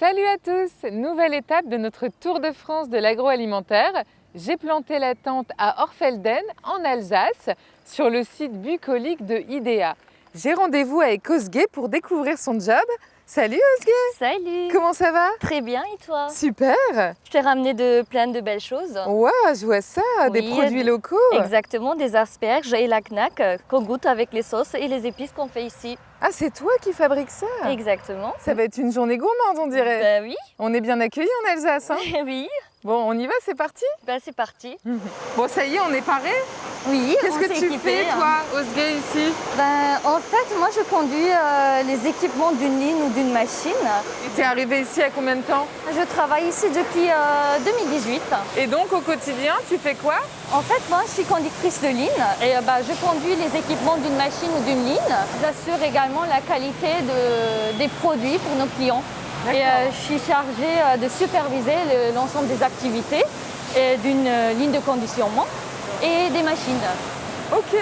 Salut à tous Nouvelle étape de notre Tour de France de l'agroalimentaire. J'ai planté la tente à Orfelden, en Alsace, sur le site bucolique de IDEA. J'ai rendez-vous avec Osge pour découvrir son job. Salut Osge Salut Comment ça va? Très bien et toi? Super Je t'ai ramené de plein de belles choses. Ouais, je vois ça, des produits des- locaux. Exactement, des asperges et la knack euh, qu'on goûte avec les sauces et les épices qu'on fait ici. Ah, c'est toi qui fabriques ça? Exactement. Ça va être une journée gourmande, on dirait. Bah oui, On est bien accueillis en Alsace. hein oui. bon, on y va, c'est parti? Bah c'est parti. Bon, ça y est, on est paré. Oui, Qu'est-ce que tu équipé, fais, hein. toi, Osge, ici? Ben, en fait, moi je conduis euh, les équipements d'une ligne ou d'une machine. Et t'es arrivé ici à combien de temps? Je travaille ici depuis euh, 2018. Et donc, au quotidien, tu fais quoi? En fait, moi, je suis conductrice de ligne et euh, bah, je conduis les équipements d'une machine ou d'une ligne. J'assure également la qualité de- des produits pour nos clients. Et euh, je suis chargée euh, de superviser le- l'ensemble des activités d'une euh, ligne de conditionnement et des machines. Ok.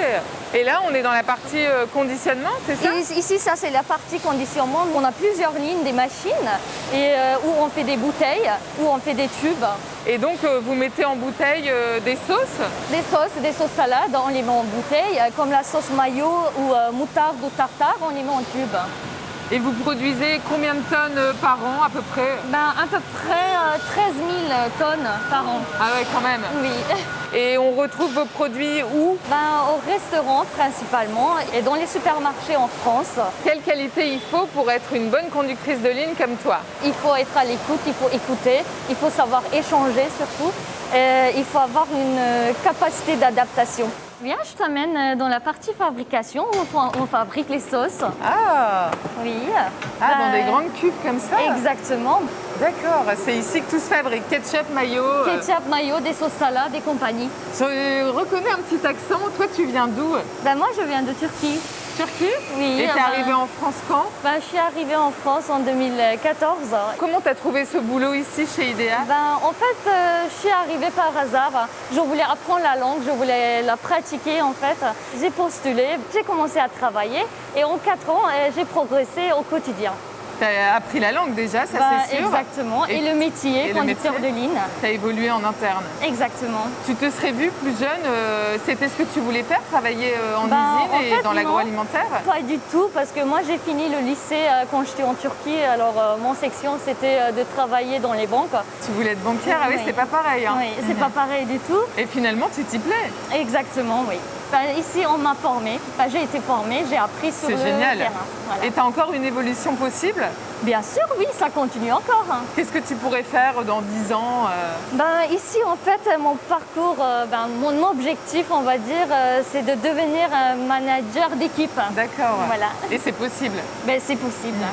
Et là, on est dans la partie euh, conditionnement, c'est ça? Et ici, ça, c'est la partie conditionnement. On a plusieurs lignes des machines et, euh, où on fait des bouteilles, où on fait des tubes. Et donc, euh, vous mettez en bouteille euh, des sauces? Des sauces, des sauces salades, on les met en bouteille, comme la sauce mayo ou moutarde ou tartare, on les met en tube. Et vous produisez combien de tonnes euh, par an à peu près Ben, à peu près euh, 13 000 tonnes par an. Ah ouais, quand même. Oui. Et on retrouve vos produits où Ben, au restaurant principalement et dans les supermarchés en France. Quelle qualité il faut pour être une bonne conductrice de ligne comme toi? Il faut être à l'écoute, il faut écouter, il faut savoir échanger surtout. Et il faut avoir une euh, capacité d'adaptation. Viens, je t'amène euh, dans la partie fabrication où on fa- on fabrique les sauces. Ah, Oui. ah dans Ben, des grandes cuves comme ça Exactement. D'accord, c'est ici que tout se fabrique. Ketchup, mayo. euh, Ketchup, mayo, des sauces salades et compagnie. Je reconnais un petit accent. Toi, tu viens d'où? Ben, moi, je viens de Turquie. Turquie Oui. Et t'es ben, arrivée en France quand ben, je suis arrivée en France en 2014. Comment t'as trouvé ce boulot ici chez IDEA Ben, en fait, euh, je suis arrivée par hasard. Je voulais apprendre la langue, je voulais la pratiquer en fait. J'ai postulé, j'ai commencé à travailler et en quatre ans, euh, j'ai progressé au quotidien. T'as appris la langue déjà, ça Ben, c'est sûr. Exactement. Et, Et- le métier, et le conducteur métier de ligne. T'as évolué en interne. Exactement. Tu te serais vue plus jeune euh, C'était ce que tu voulais faire, travailler euh, en Ben, usine en et fait, dans l'agroalimentaire? Pas du tout, parce que moi j'ai fini le lycée euh, quand j'étais en Turquie. Alors mon section c'était de travailler dans les banques. Tu voulais être banquière? Ah oui, Oui. c'est pas pareil. hein. Oui, c'est pas pareil du tout. Et finalement, tu t'y plais. Exactement, oui. Ici, on m'a formée. J'ai été formée, j'ai appris sur le génial. terrain. Voilà. Et t'as encore une évolution possible? Bien sûr, oui, ça continue encore. hein. Qu'est-ce que tu pourrais faire dans 10 ans euh, Ben, ici, en fait, mon parcours, euh, ben, mon objectif, on va dire, euh, c'est de devenir un manager d'équipe. D'accord. Voilà. Et c'est possible? Ben, c'est possible.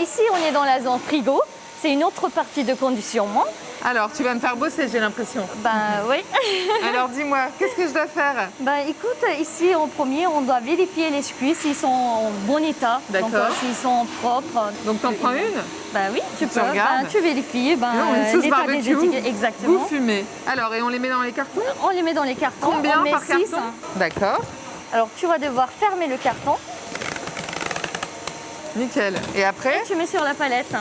Ici, on est dans la zone frigo. C'est une autre partie de conditionnement. Alors, tu vas me faire bosser, j'ai l'impression. Ben oui. Alors, dis-moi, qu'est-ce que je dois faire? Ben écoute, ici en premier, on doit vérifier les biscuits s'ils sont en bon état. D'accord. Euh, s'ils sont propres. Donc, t'en prends une? Ben oui, tu, Tu peux. Ben, tu vérifies ben, Non, une des barbecue, étiquettes. Exactement. Vous fumez. Alors, et on les met dans les cartons? On les met dans les cartons. Combien on met par six. carton? D'accord. Alors tu vas devoir fermer le carton Nickel. Et après, et tu mets sur la palette.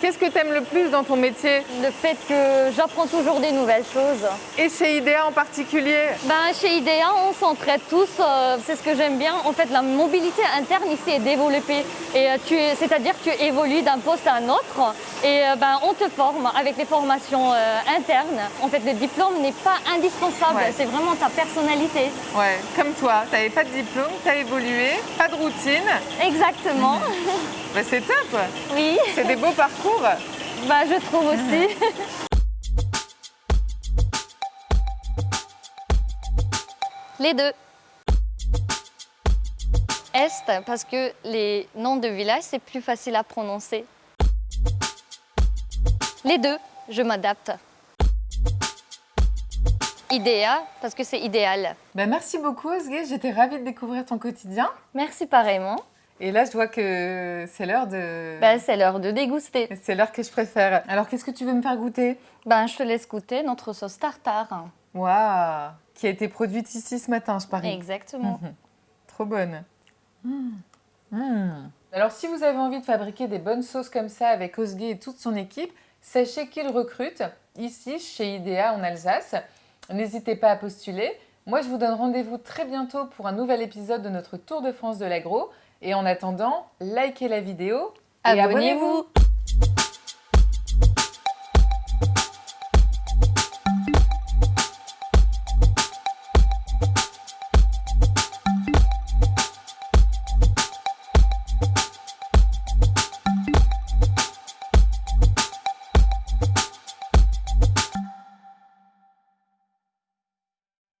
Qu'est-ce que t'aimes le plus dans ton métier Le fait que j'apprends toujours des nouvelles choses. Et chez IDEA en particulier Ben, chez IDEA, on s'entraide tous. euh, c'est ce que j'aime bien. En fait, la mobilité interne ici est développée. Et euh, tu es- c'est-à-dire que tu évolues d'un poste à un autre. Et euh, ben, on te forme avec les formations euh, internes. En fait, le diplôme n'est pas indispensable. Ouais. C'est vraiment ta personnalité. Ouais, comme toi, t'avais pas de diplôme, t'as évolué, pas de routine. Exactement. Bah, c'est top Oui, C'est des beaux parcours ben, je trouve aussi. Les deux. Est, parce que les noms de villages, c'est plus facile à prononcer. Les deux, je m'adapte. Idéa, parce que c'est idéal. bah, Merci beaucoup Osge, j'étais ravie de découvrir ton quotidien. Merci pareillement. Et là, je vois que c'est l'heure de... Ben, c'est l'heure de déguster. C'est l'heure que je préfère. Alors, qu'est-ce que tu veux me faire goûter? Ben, Je te laisse goûter notre sauce tartare. Waouh Qui a été produite ici ce matin, je parie. Exactement. Mhm. Trop bonne. Mmh. Mmh. Alors, si vous avez envie de fabriquer des bonnes sauces comme ça avec Osgay et toute son équipe, sachez qu'il recrute ici, chez IDEA en Alsace. N'hésitez pas à postuler. Moi, je vous donne rendez-vous très bientôt pour un nouvel épisode de notre Tour de France de l'agro. Et en attendant, likez la vidéo et abonnez-vous.